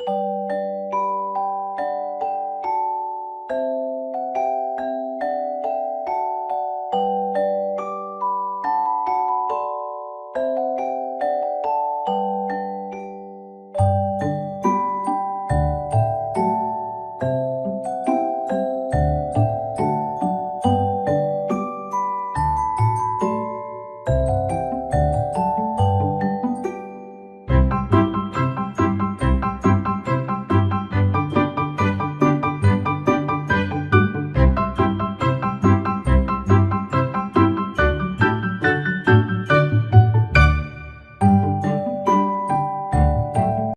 you